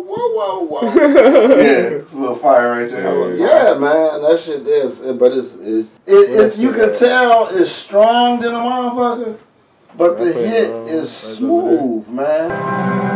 whoa, whoa, whoa. yeah, it's a little fire right there. yeah, man, that shit is. But it's it's it, it, you can tell it's strong than a motherfucker, but the hit is smooth, man.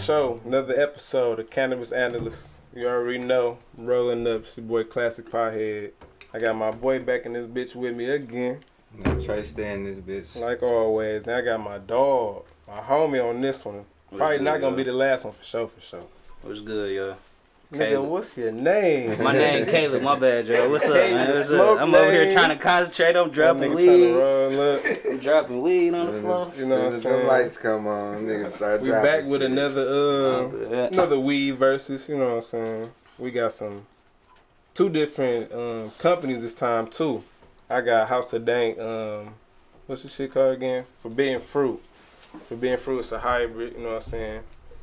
Show, another episode of Cannabis Analyst. You already know, rolling up, it's your boy Classic Pothead. I got my boy back in this bitch with me again, Now try staying this bitch. like always. Now I got my dog, my homie on this one. Probably good, not gonna yo? be the last one for sure, for sure. What's good, yo? Nigga, what's your name? My name Caleb. My bad, yo. What's up, Caleb man? What's up? I'm over here trying to concentrate. I'm dropping Nigga weed. tryna roll up. I'm dropping weed on the floor. as, You know soon what as I'm the saying? lights come on, nigga start We dropping back with shit. another uh another weed versus, you know what I'm saying? We got some two different um companies this time too. I got House of Dank, um what's the shit called again? Forbidden Fruit. Forbidden Fruit is a hybrid, you know what I'm saying?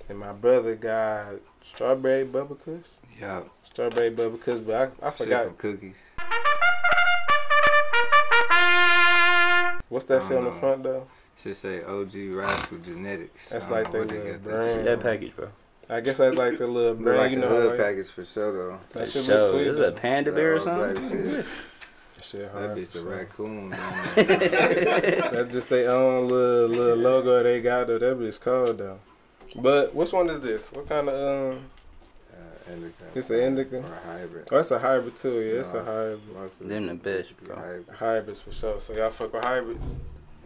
And my brother got strawberry bubble kush. Yeah, Strawberry bubble kush, but I, I forgot from cookies. what's that shit on the front though? Should say OG Rascal Genetics. That's I like know they where little got that brand. That package, bro. I guess that's like the little Look brand, like you a know. hood Like, package for sure though. that For shit sure. look sweet. Is it a panda bear or something? shit. That shit That bitch a sure. raccoon. That's just their own little little logo they got though. That bitch cold though. But which one is this? What kind of um? uh, indica. It's an indica? Or a hybrid. Oh, it's a hybrid too. Yeah, it's a hybrid. Most of Them the best, bro. hybrid. Hybrids for sure. So y'all fuck with hybrids.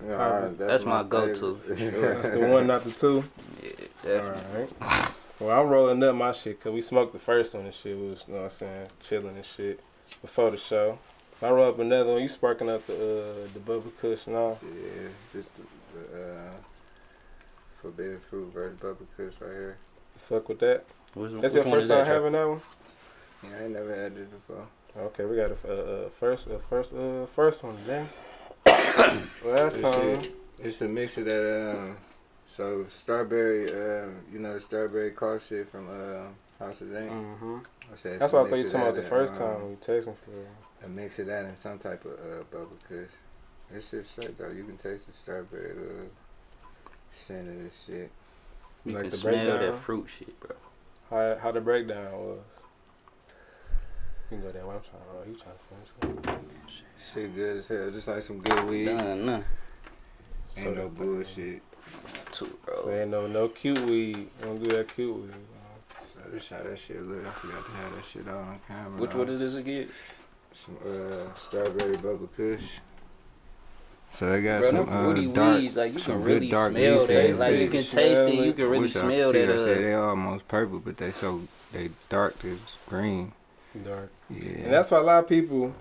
Yeah, Hybrids. That's my go-to, favorite. sure. That's the one, not the two. Yeah, definitely. right. Well, I'm rolling up my shit because we smoked the first one and shit. We was, you know what I'm saying, chilling and shit before the show. I roll up another one. You sparking up the uh, the bubble kush and all. Yeah, this the, the uh, forbidden fruit versus bubble kush right here. Fuck with that. What's- That's your first time that, having that one. Yeah, I ain't never had this before. Okay, we got a uh, uh, first, uh, first, uh, first one. Then last This time, shit, it's a mix of that. Um, so strawberry, um, you know the strawberry cough shit from uh, House of Dank. hmm I said that's why I thought you of talking about the first and, time um, when you texting for. A mix of that and some type of uh, bubble kush. This shit straight though. You can taste the strawberry uh, scent of this shit. You Like can the smell breakdown? that fruit shit, bro. How how the breakdown was. You can go that way. I'm trying. Oh, you trying to finish. Shit good as hell. Just like some good weed. Nah, nah. Ain't no bullshit. Too, bro. So ain't no no cute weed. Don't do that cute weed. So this how that shit look. I forgot to have that shit all on camera. Which one is this again? Some uh, strawberry bubble kush. So they got Bro, some them fruity uh, dark. weeds, like you some can good really dark smell that. taste Like you can taste it. it. You can really Which I- smell see, that. I said Uh, they almost purple, but they so they dark to green. Dark. Yeah. And that's why a lot of people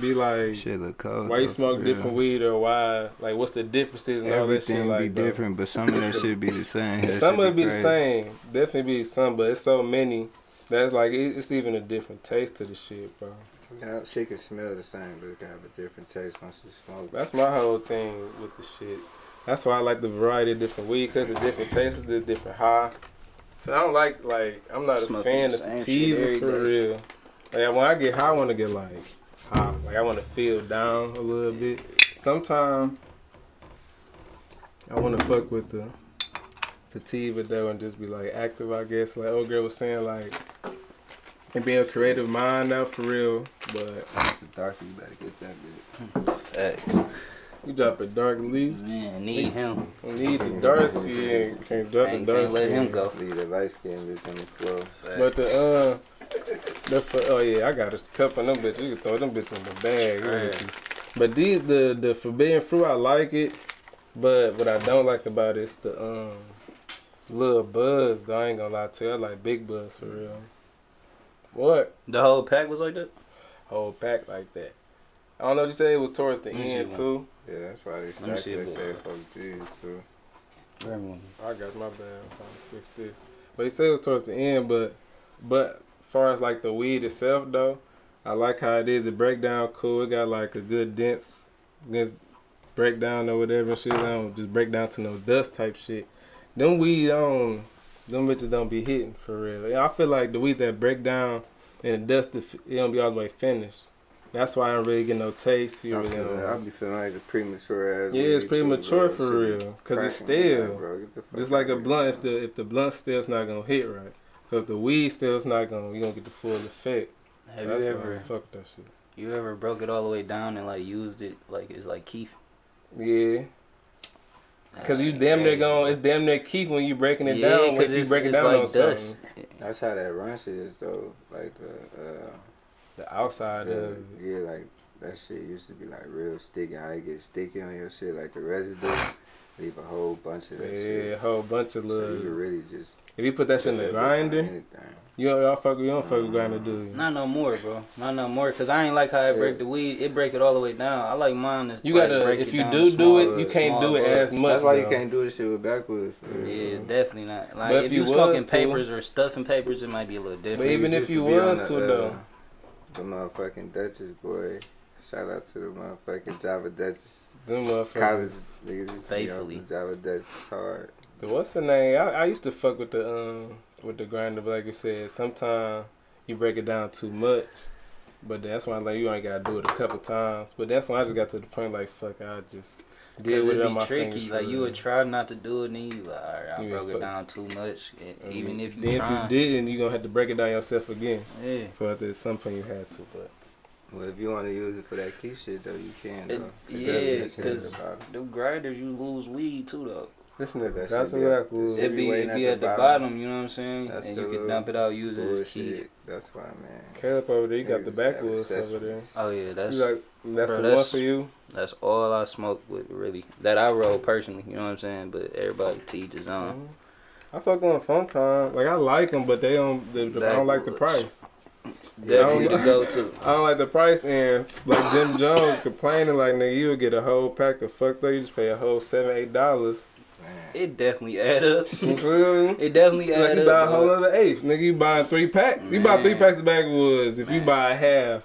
be like, shit look cold. why you smoke for different weed or why? Like, what's the differences and all that shit? Everything Like, be different, but some of that shit be the same. That Some shit of it be the same. Definitely be some, but it's so many. That's like it's even a different taste to the shit, bro. Yeah, shit can smell the same, but it can have a different taste once you smoke. That's my whole thing with the shit. That's why I like the variety of different weed because the different tastes, the different high. So I don't like like I'm not a fan of same sativa for real. Like when I get high, I want to get like high. Like I want to feel down a little bit. Sometimes I want to fuck with the sativa though and just be like active. I guess like old girl was saying like and be a creative mind now for real. But It's a darker, you better get that bit. Facts. you drop a dark leaves. Man, need him. Need the dark skin. Can't drop the Ain't- dark can't let him go. Leave the light skin bitch on the floor. But the uh, the fu- oh yeah, I got a couple of them bitches. You can throw them bitches in the bag. you know what you- But these the the forbidden fruit, I like it. But what I don't like about it is the um little buzz. Though I ain't gonna lie to you, I like big buzz for real. What The whole pack was like that. whole pack like that? I don't know what you say. It was towards the Let me see end too. Yeah, that's why they me stack see they book. say fuck G's too. I got my bad. I'm trying to fix this. But he said it was towards the end. But but far as like the weed itself though, I like how it is. It break down cool. It got like a good dense, dense break down or whatever and shit. I don't just break down to no dust type shit. Them weed, I don't, them bitches don't be hitting for real. Yeah, I feel like the weed that break down and the dust, it don't be all the way finished. That's why I don't really get no taste. You I really feel, don't. Be feeling like the premature ass. Yeah, it's premature bro. for Shit real, cause it's cracking me, still- like, bro, get the fuck Just like a blunt, if the if the blunt still's not gonna hit right. So if the weed still's not gonna, you gonna get the full effect. Have so you ever fuck that shit? you ever broke it all the way down and like used it like it's like kief? Yeah, cause you damn near going. It's damn near kief when you breaking it yeah, down. Once because you it's, break it it's down like on dust. something, That's how that run shit is though. Like the, uh, the outside the of yeah, like that shit used to be like real sticky. How it get sticky on your shit, like the residue, leave a whole bunch of that yeah, shit. a whole bunch of So you little. really just If you put that shit in the that bitch on grinder, you don't y'all fuck. You don't fuck with grinder, do you? Not no more, bro. Not no more. Cause I ain't like how it break the weed. It break it all the way down. I like mine. To, You gotta. break If it you down do to do it, you can't do it as much. That's why you can't do this shit with backwoods. for real. Yeah, definitely not. Like But if, if you you was smoking to- papers or stuffing papers, it might be a little different. But even if you to be on was the, to, uh, though. The motherfucking Duchess boy. Shout out to the motherfucking Java Duchess. Them motherfuckers. College niggas used to be Faithfully. on the Java Duchess hard. The what's the name? I, I used to fuck with the um with the grinder, but like you said, sometimes you break it down too much. But that's why like you only gotta do it a couple times. But that's when I just got to the point like fuck, I just deal Cause with it it'd on be my tricky. fingers. Like you would try not to do it, and then you like, all right, I You broke it down too much. And I even if you then try, if you didn't, you gonna have to break it down yourself again. yeah. So at some point you had to, but Well, if you want to use it for that kief shit, though, you can, It- though. yeah, doesn't make sense 'cause- about it. The grinders, you lose weed too, though. this That nigga shit got be me up- backwards. Should It'd be be, it'd be at at the the bottom. bottom, you know what I'm saying? That's and you can dump it out, use it as kief. Bullshit. That's why, man. Caleb over there, you got the backwoods over there. Oh yeah, that's You like that's Bro, the that's- one for you. that's all I smoke with, really. That I roll personally, you know what I'm saying? But everybody teach on. own. Mhm. I fuck on fun time. Like I like them, but they don't. They, I don't like the price. Definitely Yeah. to go to. I don't like the price, and like Jim Jones complaining, like nigga, you would get a whole pack of fuck though You just pay a whole seven, eight dollars. It definitely add up. You feel me? It definitely Like add you up. buy a whole other eighth, nigga. You buy three packs. You buy three packs of backwoods. If you buy a half,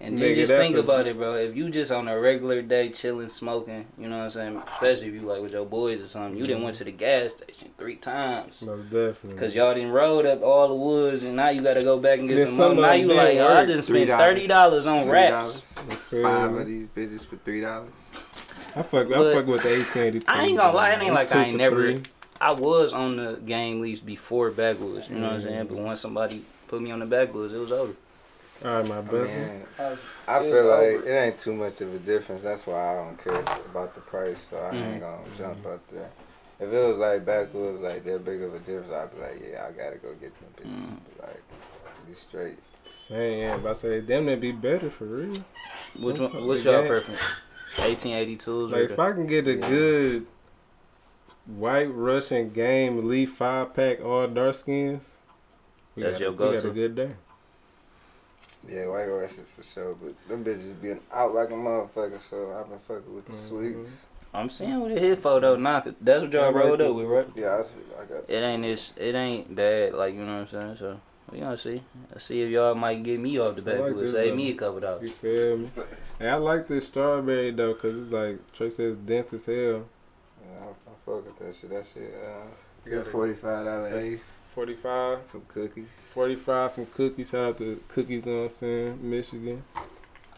And Nigga, just think about it, bro. If you just on a regular day chilling, smoking, you know what I'm saying? Especially if you like with your boys or something, you didn't went to the gas station three times. most definitely. Cause y'all didn't rolled up all the woods, and now you gotta go back and get Then some some more. Now you like, oh, I didn't spend thirty dollars on Three wraps. You feel Five of these bitches for three dollars. I fuck. I fuck with the eighteen eighty two. I ain't gonna lie, it ain't like I ain't never- Three. I was on the game leaves before backwoods, you know what I'm saying? Mm. But once somebody put me on the backwoods, it was over. All right, my I, mean, I I feel like over. it ain't too much of a difference. That's why I don't care about the price, so I Mhm. ain't gonna jump up there. If it was like backwoods, like that big of a difference, I'd be like, yeah, I gotta go get them bitches. Mhm. Like, be straight. Same, yeah, but I say them they be better for real. Which Some one? What's the y'all game- preference? 1882s Like or if I can get a Yeah. good white Russian game elite five pack all dark skins, we That's got, your a- we got go-to. a good day. Yeah, white Russians for sure, but them bitches been out like a motherfucker, so I've been fucking with the Mhm. sweets. I'm seeing what it hit for though. Nah, 'cause that's what y'all I like rolled it. up with, right? Yeah, I, see- I got. the It ain't this. It ain't bad. Like you know what I'm saying. So we gonna see. Let's see if y'all might get me off the I like backwoods. this Save though. me a couple You dollars. feel me? And I like this strawberry though, cause it's like Trey says dense as hell. Yeah, I, I fuck with that shit. That shit. Uh, You got gotta- forty five dollar eighth 45, from cookies. 45 from Cookies. Shout out to Cookies, know what I'm saying? Michigan.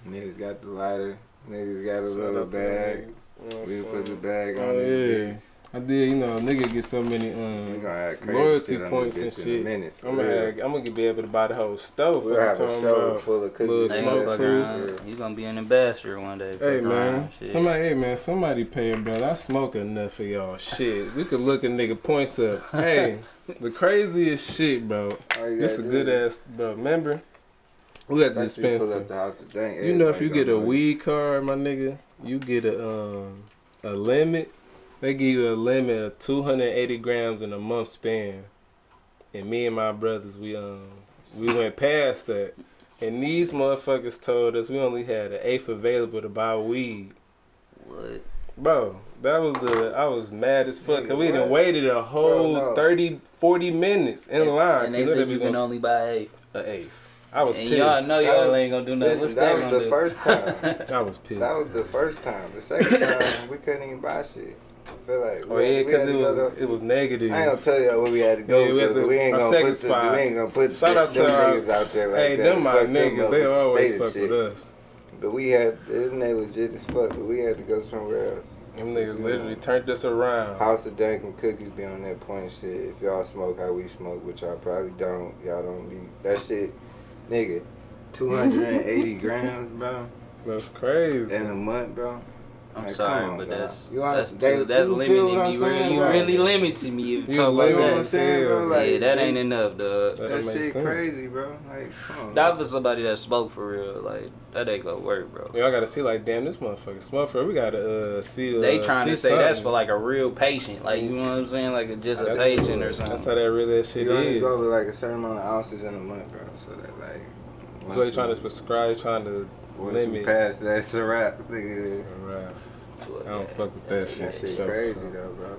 Niggas got the lighter. Niggas got a Shout little bag. niggas, you know what We put the bag Oh, on the bitch. I did, you know, nigga get so many um gonna have crazy loyalty points and bitch in shit. minute. I'm gonna real. have, I'm gonna be able to buy the whole stove. We'll for have a talking show about. full of little cookies. They smoke gonna and fuck food. around. You gonna be an ambassador one day. Hey man, somebody, hey man, somebody pay him, bro. I smoke enough for y'all. Shit, we could look a nigga points up. Hey, the craziest shit, bro. All This a good do ass, bro. Remember, we got the you dispenser. up the house today, You know, if you get a weed card, my nigga, you get a um a limit. They give you a limit of 280 grams in a month span. And me and my brothers, we um we went past that. And these motherfuckers told us we only had an eighth available to buy weed. What? Bro, that was the I was mad as fuck. Cause we Nigga, done waited a whole no. 30, 40 minutes in And- line. And they 'cause said we you can only buy eight. a eighth. I was And pissed. y'all know y'all was- ain't gonna do nothing. Listen, that that was the do? first time. I was pissed. That was the first time. The second time, we couldn't even buy shit. I feel like oh yeah, because it was go it was negative. I ain't gonna tell y'all where we had to go Yeah, we to, to- we ain't gonna put the, we ain't gonna put Shout out them our, niggas uh, out there like hey, that. them my niggas. They always fuck with us. But we had, them they legit as fuck, but we had to go somewhere else. Them niggas literally turned us around. House of Dank and Cookies be on that point shit. If y'all smoke how we smoke, which y'all probably don't, y'all don't be, that shit, nigga, 280 grams, bro, That's crazy. in a month, bro. I'm Like, sorry, on, but dog. that's You that's understand- too, that's you feel limiting what me. Really, saying, you bro? really limiting me if you You talk about that. saying, bro? Yeah, Like, yeah, that they- ain't enough, dog. That That shit sense. crazy, bro. Like, come on. That for somebody that smoke for real. Like that ain't gonna work, bro. Y'all gotta see like, damn, this motherfucker smoke for. We gotta uh, see. Uh, They trying see to say that's for like a real patient, like you know what I'm saying, like a, just a That's- patient or something. That's how that really that shit you only is. go with like a certain amount of ounces in a month, bro. So that like. So they trying to prescribe, trying to Once you limit. pass that, it's a wrap, nigga. Alright. But, I don't yeah. fuck with that That shit. shit So- crazy though, bro.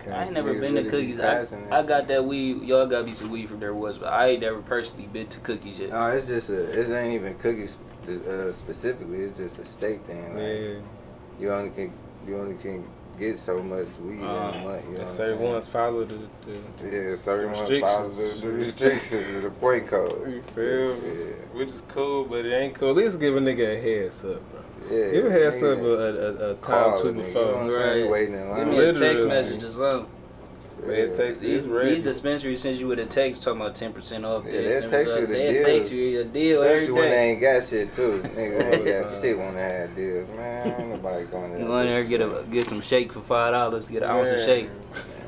Okay. I ain't never been to really be cookies. I, passing that I shit. got that weed. Y'all got me some weed from there was, but I ain't never personally been to cookies yet. No, it's just a. It ain't even cookies uh, specifically. It's just a state thing. Like, Yeah. You only can you only can get so much weed in Uh, a month. You know And what I'm certain ones follow the. the Yeah, certain ones Restrictions. follows the, the restrictions of the point code. you feel Yes, me? yeah. Which is cool, but it ain't cool. At least give a nigga a heads up, bro. Yeah, Give a heads up a, a, a, a time Call to a nigga, You know before. what I'm saying? Right. Waiting in Give line. me a text message or something. Man, it takes These, it's these dispensaries send you with a text talking about ten percent off. Yeah, this, they'll text you off. the They'll text you a deal Especially every when they ain't got shit too. Nigga, they All ain't the got shit when they had deals. Man, ain't nobody going there. You go in there get a get some shake for five dollars. Get an ounce of shake.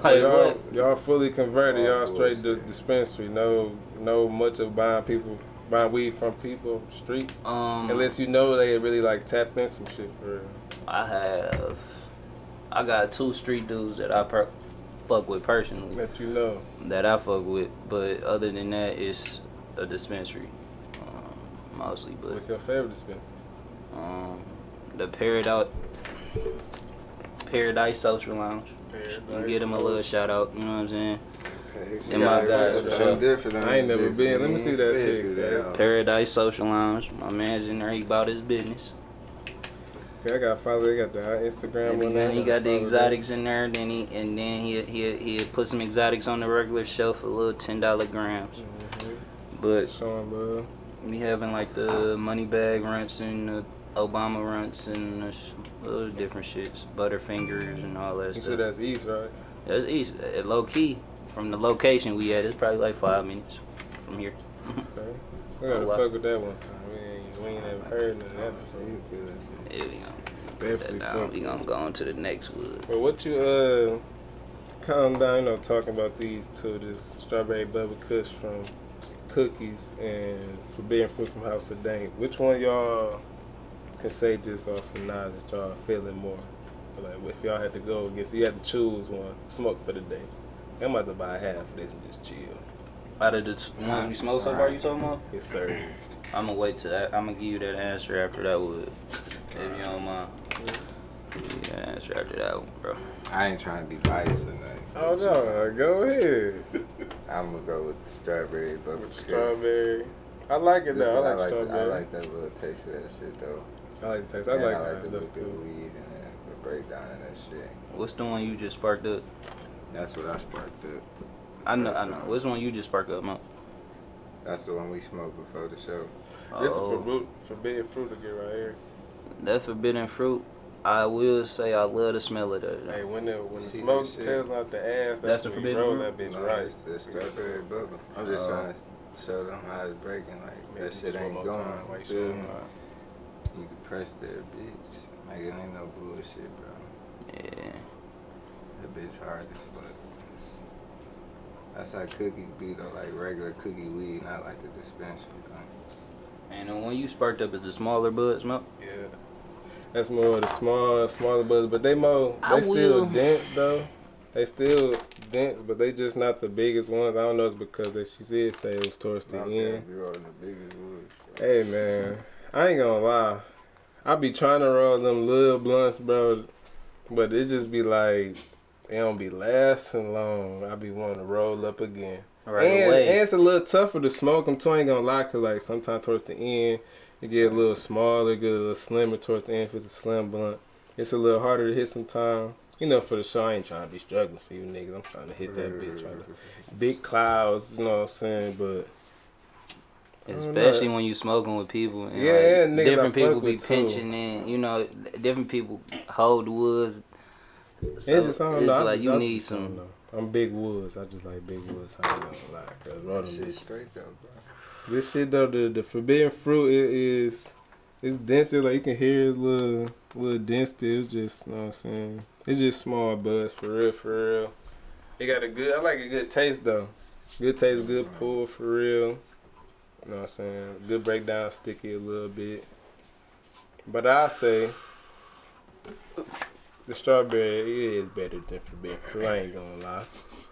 So Like y'all, what? y'all fully converted. Oh, Y'all straight to dispensary. No, no much of buying people, buying weed from people streets. Um, Unless you know they really like tapped in some shit for real. I have, I got two street dudes that I per- fuck with personally. That you love. that I fuck with, but other than that, it's a dispensary, um, mostly. But What's your favorite dispensary? um, the Paradise Paradise Social Lounge. You get them a little shout out. You know what I'm saying? Okay, In my yeah, guys, that's bro. something different. I ain't never been. Let me see that shit, that. Paradise Social Lounge. My man's in there. He bought his business. Okay, I got follow. They got the Instagram And one. then he got the exotics in there. Then he and then he he he put some exotics on the regular shelf for little ten dollar grams. that. Mhm. But Showing love. We having like the money bag runts and the Obama runts and the sh- little different shits, Butterfingers and all that You stuff. said that's East, right? That's east, uh, low key. From the location we at, it's probably like five minutes from here. Okay. We gotta Oh, fuck with that one time. We ain't, we ain't ever heard none of that before. you good. yeah, we gonna Definitely that down. We gonna go on to the next wood. But what you uh calm down, you know, talking about these two, this strawberry bubble kush from cookies and forbidden fruit from House of Dank. Which one y'all can say just off of now that y'all feeling more? Like if y'all had to go against you had to choose one, smoke for the day. I'm about to buy half of this and just chill. Out of the ones we smoked so far, you talking about? Yes, sir. I'm gonna wait till that. I'm gonna give you that answer after that wood, if you don't mind. Give you that answer after that one, bro. I ain't trying to be biased or nothing. Oh no, go ahead. I'm gonna go with the strawberry bubble Kush. Strawberry. I like it though. I I like, like, the, I like that little taste of that shit though. I like the taste. I And like, I like that the look look of the too. weed and then the breakdown of that shit. What's the one you just sparked up? That's what I sparked up. I know, That's I know. What's the one you just sparked up, Mo? That's the one we smoked before the show. This is Oh. for fruit, forbidden fruit to get right here. That forbidden fruit, I will say I love the smell of that. Hey, when the when the smoke that shit? tells out the ass, that's, That's the when you forbidden roll fruit? that bitch No, right. It's the strawberry bubble. I'm just Oh. trying to show them how it's breaking. Like that shit ain't going. time, like feel me? You can press that bitch. Like it ain't no bullshit, bro. Yeah. That bitch hard as fuck. It's- That's how cookies be though, like regular cookie weed, not like the dispensary. Though. And the one you sparked up is the smaller buds, smoke. Yeah, that's more of the small, smaller buds, but they more I they still will- dense though. They still dense, but they just not the biggest ones. I don't know. It's because that she did say it was towards the Okay, end. you rolling the biggest wood. Hey man, I ain't gonna lie. I be trying to roll them little blunts, bro, but it just be like it don't be lasting long. I be wanting to roll up again. right and, away. and it's a little tougher to smoke them too. I ain't gonna lie, cause like sometimes towards the end it get a little smaller, get a little slimmer towards the end if it's a slim blunt. It's a little harder to hit sometimes. You know, for the show, I ain't trying to be struggling for you niggas. I'm trying to hit that bitch. Trying to, big clouds, you know what I'm saying? But I don't know. Especially when you smoking with people. And Yeah, like, yeah, niggas I different people fuck be with, too. pinching in. You know, different people hold the woods. So it's just, I don't it's know. like just, you I, need I, some. I I'm big woods. I just like big woods. I gonna lie. Cause roll them Shit straight though, bro. This shit though, the the forbidden fruit it is it's denser, like you can hear it's little little density. It's just you know what I'm saying. It's just small buds for real, for real. It got a good I like a good taste though. Good taste, good pull for real. You know what I'm saying? Good breakdown, sticky a little bit. But I say the strawberry it is better than forbidden fruit. I ain't gonna lie.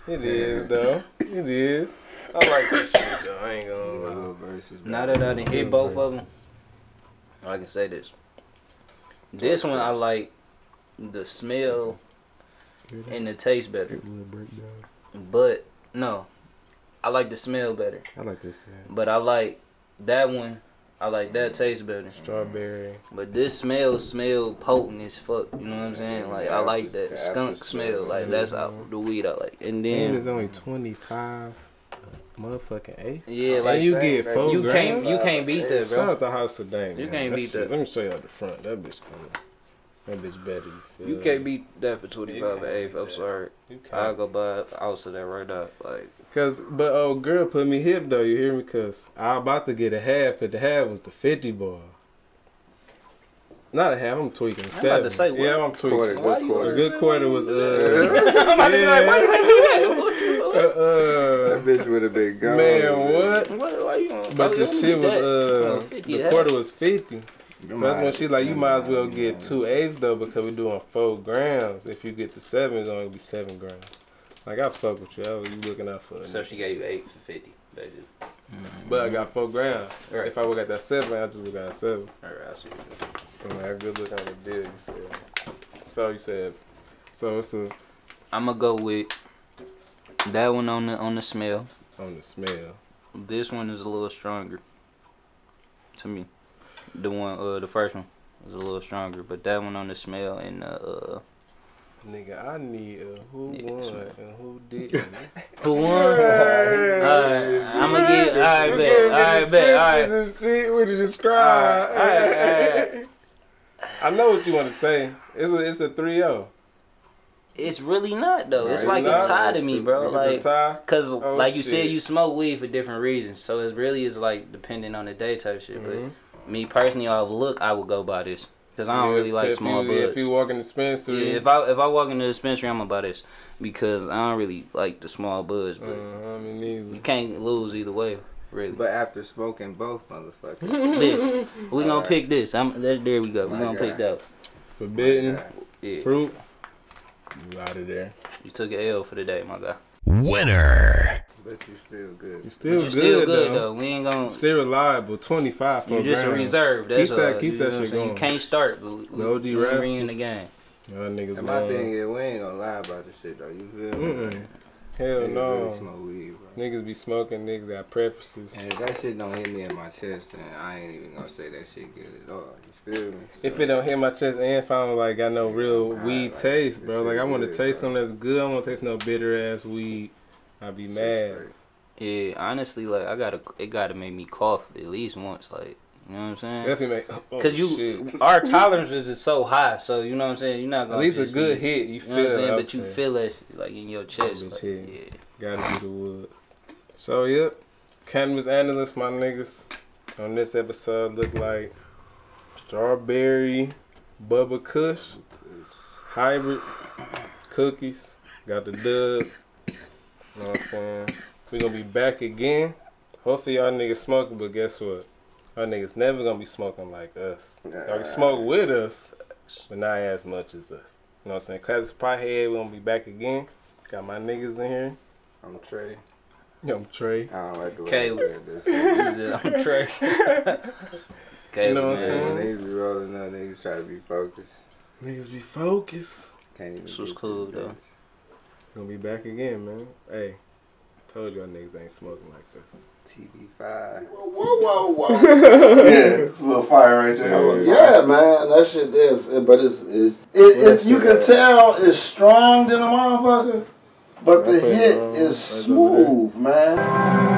It is though. It is. I like this shit though. I ain't gonna lie. Little verses. Now that I done hit both of them, I can say this. This one I like the smell and the taste better, but no, I like the smell better. I like this. But I like that one. I like that taste better. Strawberry. But this smell smell potent as fuck. You know what I'm saying? Like I like that skunk smell. smell. Like that's how, mm-hmm. the weed I like. And And it's only 25 motherfucking eight. yeah, And like you Dang, get man. four you grams? can't you can't beat that, Shout bro. out the House of Dank. You man. can't That beat shit- that. Let me show you out the front. That bitch cool. That bitch better. You, You can't beat that for twenty five can't eighth. I'm that. sorry. You I'll go buy a ounce of that right now. Like Cause, but old girl put me hip though. You hear me? Cause I about to get a half, but the half was the 50 bar. Not a half. I'm tweaking. about Seven. to say, yeah, I'm tweaking. Quarter, good quarter. good quarter was uh. I'm about to be like, why you gotta do that? Uh, uh That bitch would have been gone. man, what? What, why you gonna, But why the shit was that? uh, 50 the half. quarter was fifty. So that's when she like, you might as well get two eighths though because we're doing four grams. If you get the seven, it's only gonna be seven grams. Like I fuck with you. I was you looking out for it. So she gave you eight for fifty, basically. Mm-hmm. But I got four grams. Right. If I would got that seven, I just would got seven. Alright, I see. And like good look on the deal. You feel? So you said. So it's a I'm gonna go with that one on the on the smell. on the smell. This one is a little stronger to me. The one, uh, the first one was a little stronger, but that one on the smell and uh, uh Nigga, I need a who Yeah, won smell. and who didn't. who won? Alright, I'm gonna get. Alright, bet. Alright, bet. Alright. and shit with the describe. Alright, alright, I know what you want to say. It's a it's a three zero. It's really not though. It's Right, like it's a tie to me, bro. It's Like. a tie. Cause Oh, like you said, you smoke weed for different reasons, so it really is like depending on the day type shit. Mhm. But me personally, off look, I would go buy this, cause I don't Yeah, really like small you, buds. If you walk in the dispensary, yeah, if I if I walk in the dispensary, I'm gonna buy this because I don't really like the small buds. But uh, I mean, you can't lose either way, really. But after smoking both motherfuckers. this we gonna Alright. pick this. I'm there. There we go. We My gonna God. pick that. Forbidden Yeah, fruit. You out of there. you took an L for the day, my guy. Winner. But you still good. You still good, still good though. though. We ain't gonna. Still reliable. Twenty five for You just a reserve. That's Keep that- all. keep You that know what I'm shit saying? You can't start, but we, The OG we, we in the game. Y'all niggas And my lying. thing is, we ain't gonna lie about this shit though. You feel me? Mm-mm. Hell Niggas no. really smoke weed, bro. Niggas be smoking. Niggas got preferences. And if that shit don't hit me in my chest, then I ain't even gonna say that shit good at all. You feel me? If it don't hit my chest and if I don't like got no real Alright, weed like, taste, bro. Like I want to good, taste bro. something that's good. I want to taste no bitter ass weed. I be Shit mad. straight. Yeah, honestly, like I gotta, it gotta make me cough at least once, like you know what I'm saying? Definitely make. Oh, Cause you, shit. our tolerance is just so high, so you know what I'm saying. You're not gonna At least a good be- hit. You You feel know what I'm saying? it But you there. feel that shit, like in your chest. bitch Like, yeah. Gotta be the woods. So yep, cannabis analyst, my niggas. On this episode, look like strawberry, Bubba Kush, hybrid cookies. Got the dub. You know what I'm saying? We gonna be back again. Hopefully y'all niggas smoking, but guess what? Y'all niggas never gonna be smoking like us. Y'all can smoke with us, but not as much as us. You know what I'm saying? Classic Pothead, we gonna be back again. Got my niggas in here. I'm Trey. Yo, I'm Trey. I don't like the way Caleb. I said this. I'm Trey. okay, You know what I'm saying? When niggas be rolling up, niggas try to be focused. Niggas be focused. Can't even This was cool, through though. This. Gonna be back again, man. Hey, Told y'all niggas ain't smoking like this. TV5. Whoa, whoa, whoa. Yeah, it's a little fire right there. yeah, man, that shit is. Eh, but it's it's it, it, you can tell it's strong than a motherfucker, but the hit uh, is Right over smooth, man.